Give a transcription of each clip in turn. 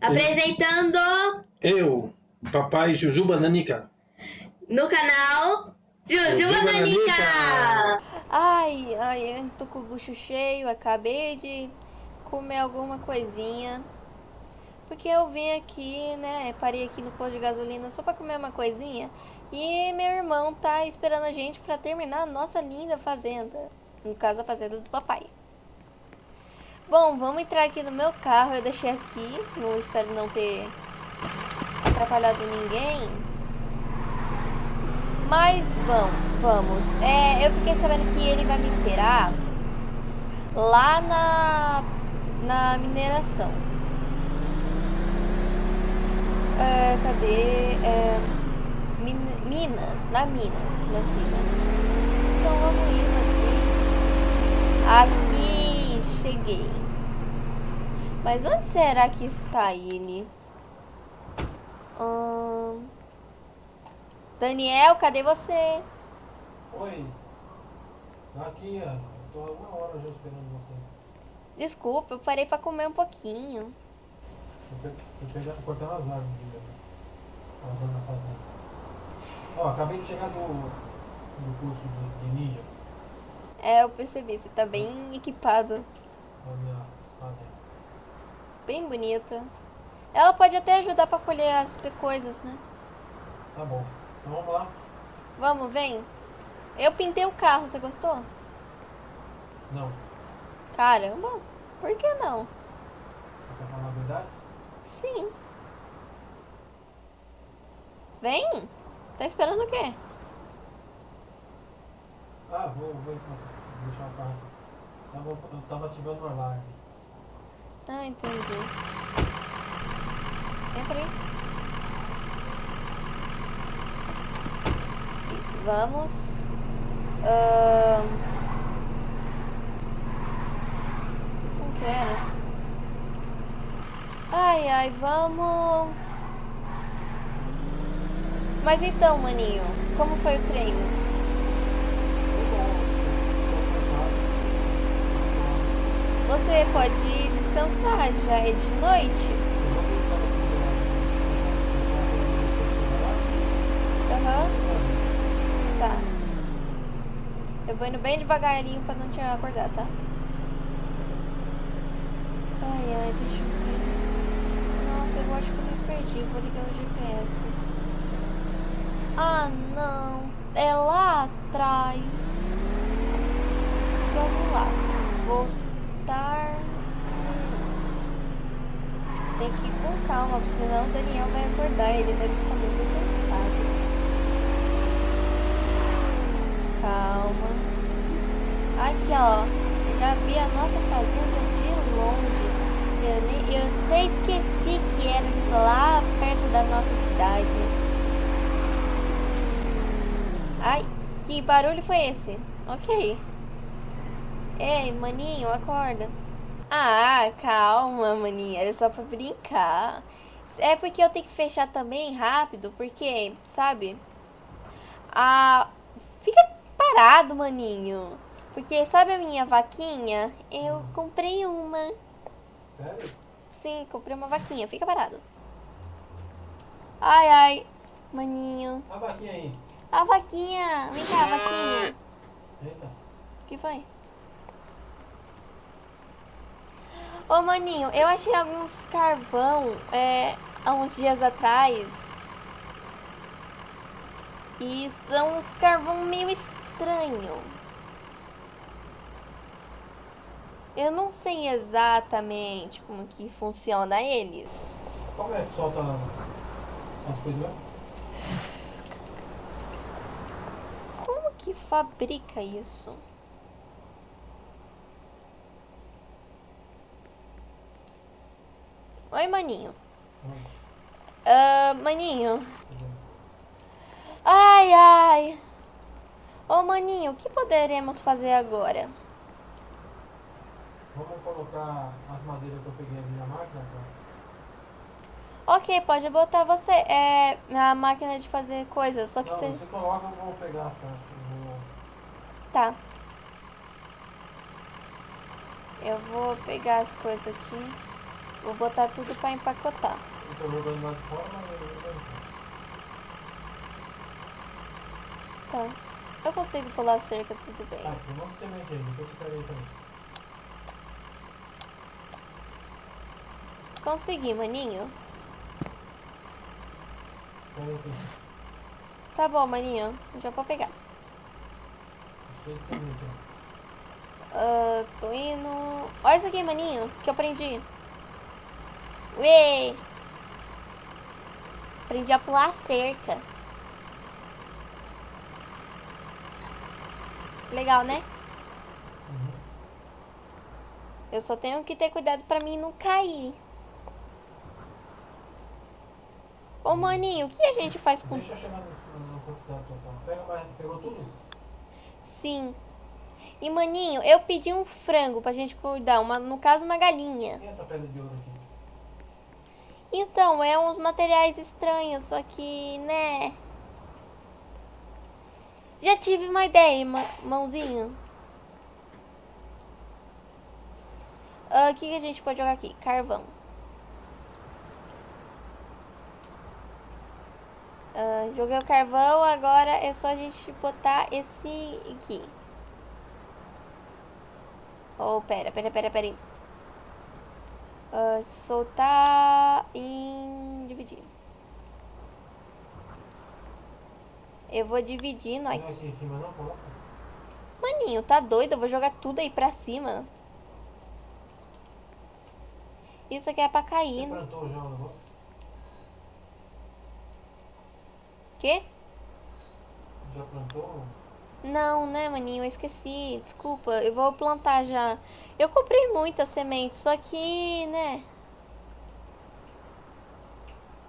Apresentando Eu, papai Jujuba Nanica. no canal Jujuba. Nanica. Ai, ai, eu tô com o bucho cheio, acabei de comer alguma coisinha. Porque eu vim aqui, né, parei aqui no posto de gasolina só pra comer uma coisinha. E meu irmão tá esperando a gente pra terminar a nossa linda fazenda. No caso, a fazenda do papai. Bom, vamos entrar aqui no meu carro. Eu deixei aqui, não espero não ter atrapalhado ninguém. Mas vamos, vamos. É, eu fiquei sabendo que ele vai me esperar lá na, na mineração. É, cadê? É, Min- Minas, na Minas, nas Minas. Então vamos indo assim. Aqui, cheguei. Mas onde será que está ele? Ahn, Daniel, cadê você? Oi. Aqui, ó. Tô há uma hora já esperando você. Desculpa, eu parei pra comer um pouquinho. Tô pegando, cortando as árvores. As árvores na fazenda. Ó, acabei de chegar do, do curso de, de ninja. É, eu percebi, você tá bem equipado. Bem bonita. Ela pode até ajudar pra colher as coisas, né? Tá bom. Então vamos lá. Vamos, vem. Eu pintei o carro, você gostou? Não. Caramba, por que não? Você quer falar a verdade? Sim. Vem. Tá esperando o quê? Ah, vou, vou, vou deixar o carro aqui. Tava, eu tava ativando o alarme. Ah, entendi. Entra aí. Isso, vamos. Ahn. Como que era? Ai, ai, vamos. Mas então, maninho, como foi o treino? Foi bom. Tô cansado. Você pode descansar, já é de noite. Aham, pra tá. Eu vou indo bem devagarinho pra não te acordar, tá? Ai, ai, deixa eu ver. Nossa, eu acho que eu me perdi. Vou ligar o GPS. Ah, não. É lá atrás. Vamos lá. Voltar. Tem que ir com calma, senão o Daniel vai acordar. Ele deve estar muito cansado. Calma. Aqui, ó. Já vi a nossa fazenda de longe. Eu, nem, eu até esqueci que era lá perto da nossa cidade. Ai, que barulho foi esse? Ok. Ei, maninho, acorda. Ah, calma, maninho. Era só pra brincar. É porque eu tenho que fechar também rápido, porque, sabe? Ah, fica parado, maninho. Porque sabe a minha vaquinha? Eu comprei uma. Sério? Sim, comprei uma vaquinha. Fica parado. Ai, ai. Maninho. A vaquinha aí. A vaquinha. Vem cá, vaquinha. Eita. O que foi? Ô, maninho, eu achei alguns carvão é, há uns dias atrás. E são uns carvão meio estranho. Eu não sei exatamente como que funciona eles. Como é que solta as coisas? Como que fabrica isso? Oi, maninho. Ah, maninho. tá. Ai, ai. Ô, maninho, o que poderemos fazer agora? Vamos colocar as madeiras que eu peguei ali na máquina, tá? Ok, pode botar você. É a máquina de fazer coisas, só que Não, você. você coloca, eu vou pegar eu vou- Tá. Eu vou pegar as coisas aqui. Vou botar tudo pra empacotar. Eu eu. Tá. Eu consigo pular a cerca, tudo bem. Um monte de semente aí, depois eu pego também. Consegui, maninho. Tá bom, maninho. Já vou pegar. Ah, tô indo. Olha isso aqui, maninho, que eu aprendi. Uê! Aprendi a pular a cerca. Legal, né? Uhum. Eu só tenho que ter cuidado pra mim não cair. Ô, maninho, o que a gente faz com... Deixa eu chegar no, quantidade total. Pega mais, pegou tudo? Sim. E, maninho, eu pedi um frango pra gente cuidar. Uma, no caso, uma galinha. E essa pedra de ouro aqui? Então, é uns materiais estranhos, só que, né? Já tive uma ideia, mãozinho. Ah, O que, que a gente pode jogar aqui? Carvão. Ah, joguei o carvão, agora é só a gente botar esse aqui. Oh, pera, pera, pera, pera aí. Ah, soltar em dividir. Eu vou dividindo Não é aqui. em cima não, coloca. Maninho, tá doido? Eu vou jogar tudo aí pra cima. Isso aqui é pra Você cair. né? plantou já o negócio? Quê? Já plantou? Não, né, maninho? Eu esqueci. Desculpa. Eu vou plantar já. Eu comprei muita semente, só que, né?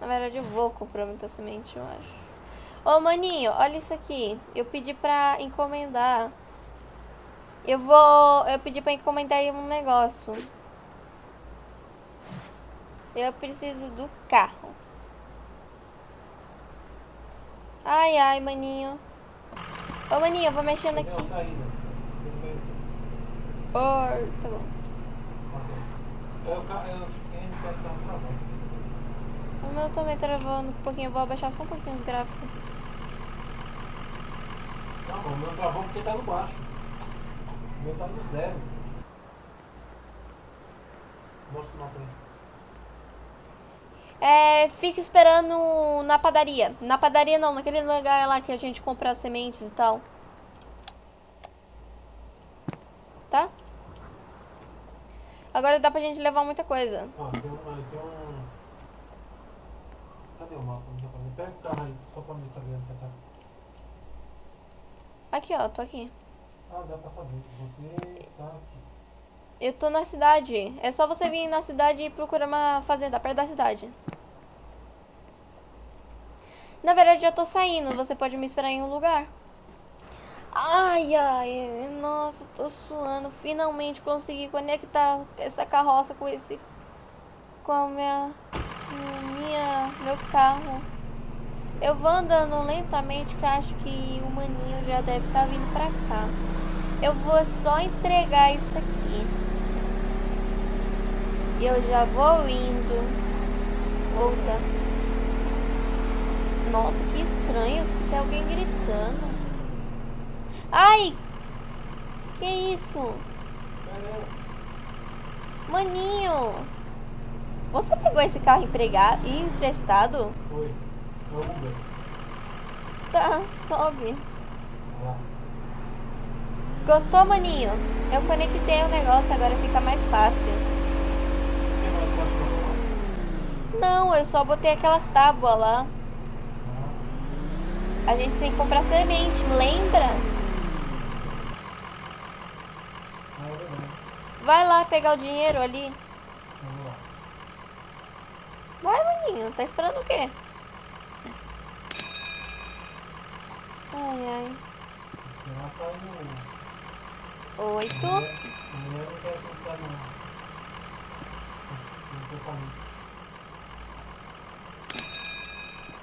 Na verdade, eu vou comprar muita semente, eu acho. Ô, maninho, olha isso aqui. Eu pedi pra encomendar. Eu vou... Eu pedi pra encomendar aí um negócio. Eu preciso do carro. Ai, ai, maninho. Ô, maninho, eu vou mexendo aqui. veio? Oi, tá bom. É o é o. O meu também tá travando um pouquinho. Eu vou abaixar só um pouquinho os gráficos. Não, o meu travou porque tá no baixo. O meu tá no zero. Mostra o mapa aí. É, fica esperando na padaria. Na padaria não, naquele lugar lá que a gente compra as sementes e tal. Tá? Agora dá pra gente levar muita coisa. Ó, tem um. Tem um... Cadê o mapa? Pega o carro aí, só pra mim saber onde você tá. Aqui, ó, tô aqui. Ah, dá pra saber. Você está aqui. Eu tô na cidade. É só você vir na cidade e procurar uma fazenda perto da cidade. Na verdade, eu tô saindo. Você pode me esperar em um lugar. Ai, ai, nossa, tô suando. Finalmente consegui conectar essa carroça com esse. com a minha. minha meu carro. Eu vou andando lentamente, que acho que o maninho já deve estar vindo pra cá. Eu vou só entregar isso aqui. E eu já vou indo. Volta. Nossa, que estranho. Escutei alguém gritando. Ai! Que isso? Maninho! Você pegou esse carro empregado, emprestado? Foi. Uber. Tá, sobe. Gostou, maninho? Eu conectei o negócio, agora fica mais fácil. O que mais fácil pra falar? Não, eu só botei aquelas tábuas lá. A gente tem que comprar semente, lembra? Vai lá pegar o dinheiro ali. Vai, maninho. Tá esperando o quê? Ai, ai. Oito. A mulher não quer acreditar não. Não tô falando.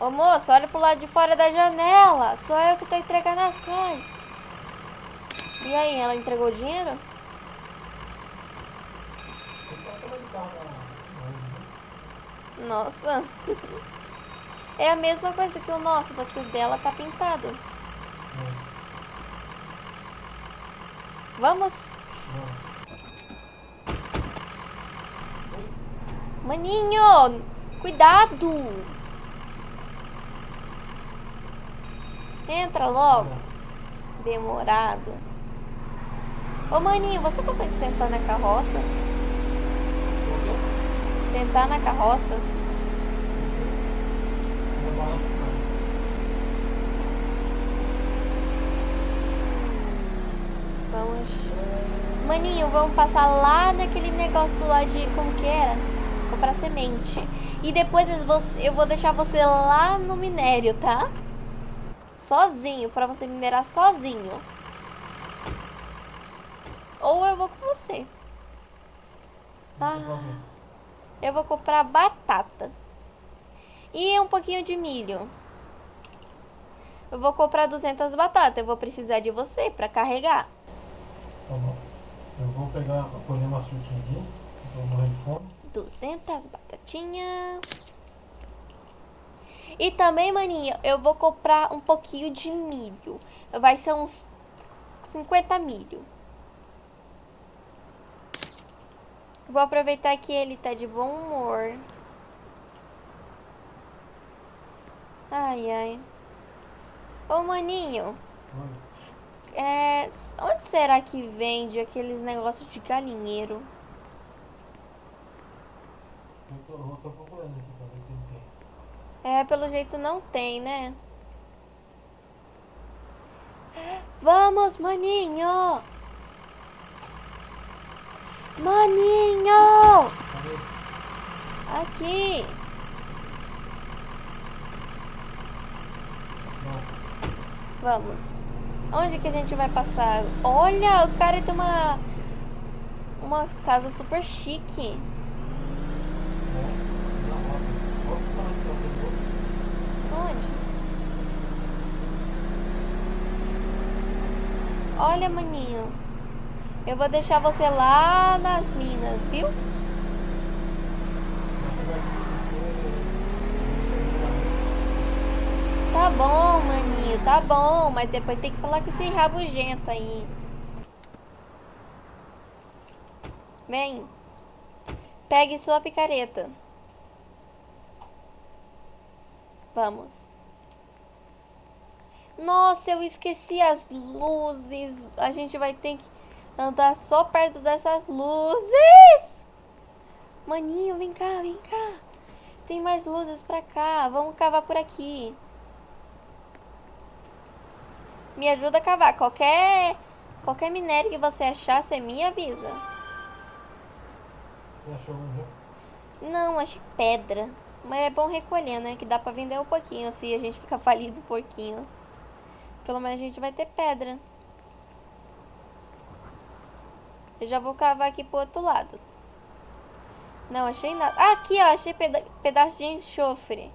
Ô moço, olha pro lado de fora da janela. Sou eu que tô entregando as coisas. E aí, ela entregou o dinheiro? Nossa. É a mesma coisa que o nosso, só que o dela tá pintado. Vamos. Maninho, cuidado. Entra logo. Demorado. Ô maninho, você consegue sentar na carroça? Sentar na carroça? Vamos. Maninho, vamos passar lá naquele negócio lá de como que era? Comprar semente. E depois eu vou deixar você lá no minério, tá? Sozinho, pra você minerar sozinho. Ou eu vou com você. Ah, eu vou comprar batata. E um pouquinho de milho. Eu vou comprar 200 batatas. Eu vou precisar de você pra carregar. Tá bom. Eu vou pegar, colher uma frutinha aqui. Tô morrendo de fome. 200 batatinhas. E também, maninho, eu vou comprar um pouquinho de milho. Vai ser uns 50 milho. Vou aproveitar que ele tá de bom humor. Ai, ai. Ô, maninho, é, onde será que vende aqueles negócios de galinheiro? Eu tô, eu tô procurando aqui pra ver se ele tem. É, pelo jeito não tem, né? Vamos, maninho! Maninho! Aqui! Vamos. Onde que a gente vai passar? Olha, o cara tem uma... Uma casa super chique. Não. Não, ó. Olha o tamanho que tá o outro. Onde? Olha, maninho. Eu vou deixar você lá nas minas, viu? Tá bom, maninho, tá bom. Mas depois tem que falar com esse rabugento aí. Vem. Pegue sua picareta. Vamos. Nossa, eu esqueci as luzes. A gente vai ter que andar só perto dessas luzes. Maninho, vem cá, vem cá. Tem mais luzes pra cá. Vamos cavar por aqui. Me ajuda a cavar. Qualquer, qualquer minério que você achar, você me avisa. Você achou um já? Não, achei pedra. Mas é bom recolher, né? Que dá pra vender um pouquinho se a gente ficar falido um pouquinho. Pelo menos a gente vai ter pedra. Eu já vou cavar aqui pro outro lado. Não, achei nada. Ah, aqui, ó. Achei peda pedaço de enxofre.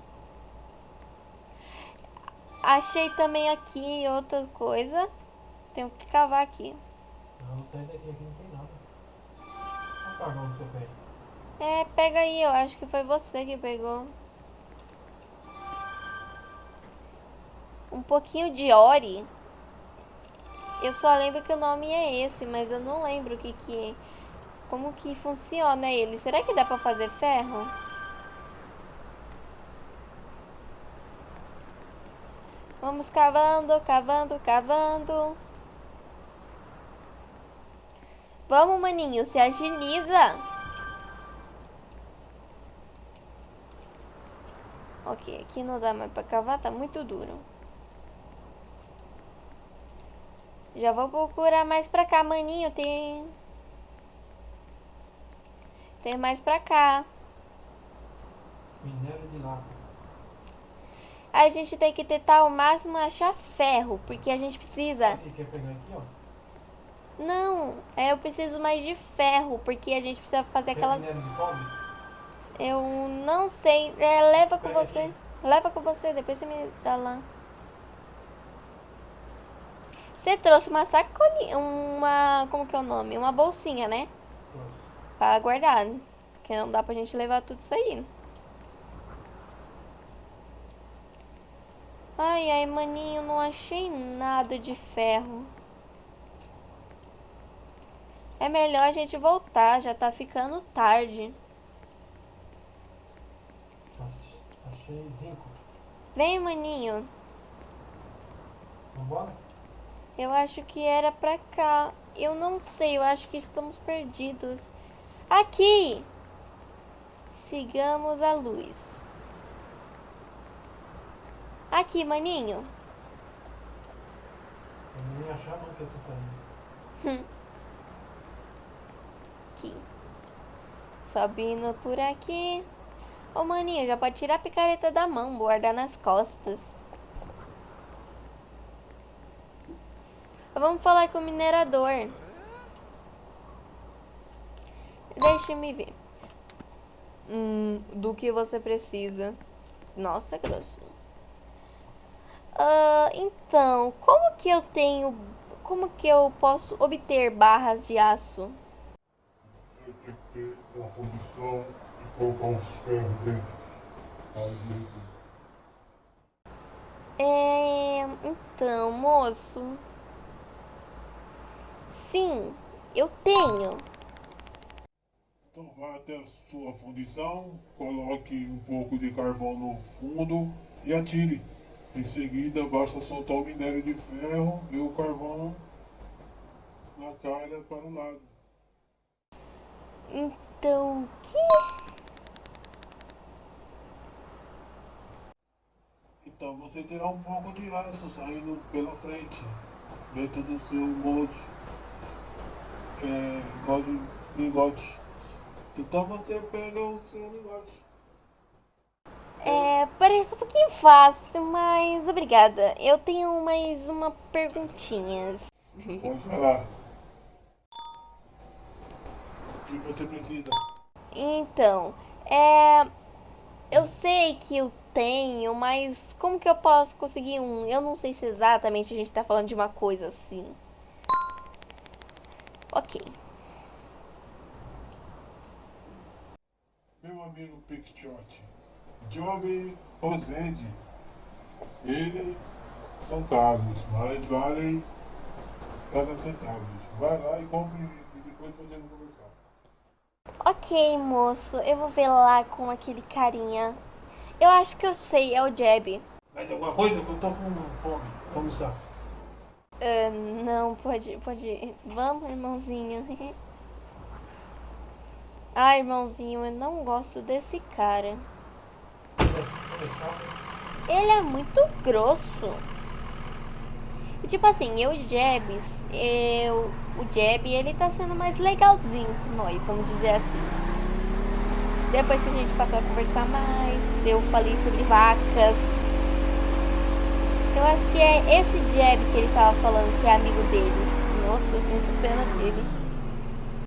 Achei também aqui outra coisa. Tenho que cavar aqui. Não, sair daqui, aqui não tem nada. Olha o carvão no seu pé. É, pega aí. Eu acho que foi você que pegou. Um pouquinho de ore. Eu só lembro que o nome é esse, mas eu não lembro o que que é. Como que funciona ele? Será que dá pra fazer ferro? Vamos cavando, cavando, cavando. Vamos, maninho, se agiliza. Ok, aqui não dá mais pra cavar, tá muito duro. Já vou procurar mais pra cá, maninho, tem... Tem mais pra cá. Minério de lata. A gente tem que tentar ao máximo achar ferro, porque a gente precisa... E quer pegar aqui, ó? Não, é, eu preciso mais de ferro, porque a gente precisa fazer Quer aquelas... minério de cobre? Eu não sei, é, leva com você. aqui. Leva com você, depois você me dá lá. Você trouxe uma sacolinha, uma, como que é o nome? Uma bolsinha, né? Pra guardar, porque não dá pra gente levar tudo isso aí. Ai, ai, maninho, não achei nada de ferro. É melhor a gente voltar, já tá ficando tarde. Achei zinco. Vem, maninho. Vambora? Eu acho que era pra cá. Eu não sei, eu acho que estamos perdidos. Aqui! Sigamos a luz. Aqui, maninho. Eu nem achar nunca essa saída. Aqui. Subindo por aqui. Ô, maninho, já pode tirar a picareta da mão, guardar nas costas. Vamos falar com o minerador. Deixa-me ver. Hum, do que você precisa? Nossa, grosso. Ah, então, como que eu tenho... Como que eu posso obter barras de aço? Você tem que ter uma fundição e colocar um ferros dentro. É, então, moço. Sim, eu tenho. Então vai até a sua fundição, coloque um pouco de carvão no fundo e atire. Em seguida basta soltar o minério de ferro e o carvão na calha para o lado. Então, o que? Então você terá um pouco de aço saindo pela frente, dentro do seu molde, é, molde lingote. Então você pega o seu lingote. É, parece um pouquinho fácil, mas obrigada. Eu tenho mais uma perguntinha. Pode falar. O que você precisa? Então, é. Eu sei que eu tenho, mas como que eu posso conseguir um? Eu não sei se exatamente a gente tá falando de uma coisa assim. Ok. Meu amigo Pickshot, Job os vende. Eles são caros, mas valem cada centavo. Vai lá e compre e depois podemos conversar. Ok, moço, eu vou ver lá com aquele carinha. Eu acho que eu sei, é o Jeb. Mais alguma coisa? Que eu tô com fome. Vamos lá. Ah, não, pode, pode. Vamos, irmãozinho. Ah, irmãozinho, eu não gosto desse cara. Ele é muito grosso. E, tipo assim, eu e Jebs, eu, o Jeb, ele tá sendo mais legalzinho com nós, vamos dizer assim. Depois que a gente passou a conversar mais, eu falei sobre vacas. Eu acho que é esse Jeb que ele tava falando, que é amigo dele. Nossa, eu sinto pena dele.